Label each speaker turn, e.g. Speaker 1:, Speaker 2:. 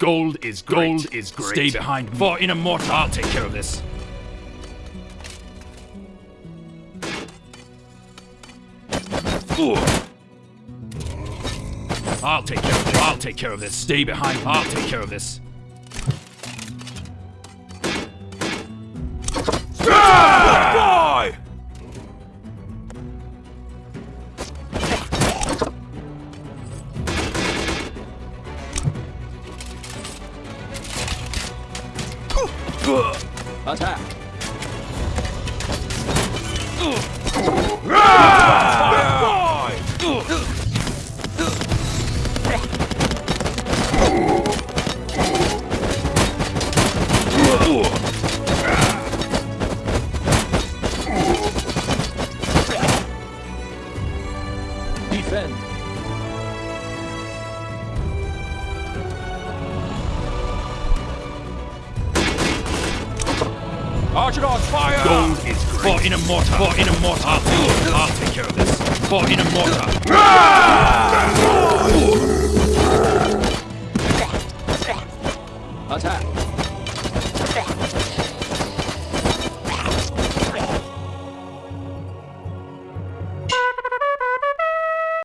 Speaker 1: Gold is great. Gold is great. Stay behind me. For Inamorta, I'll take care of this. Ooh. I'll take care of this. I'll take care of this. Stay behind. I'll take care of this.
Speaker 2: Attack! Defend!
Speaker 3: Archidons, fire!
Speaker 1: Gold is great. For Inamorta. For Inamorta. I'll take, I'll take care of this. For Inamorta. Ah!
Speaker 2: Attack!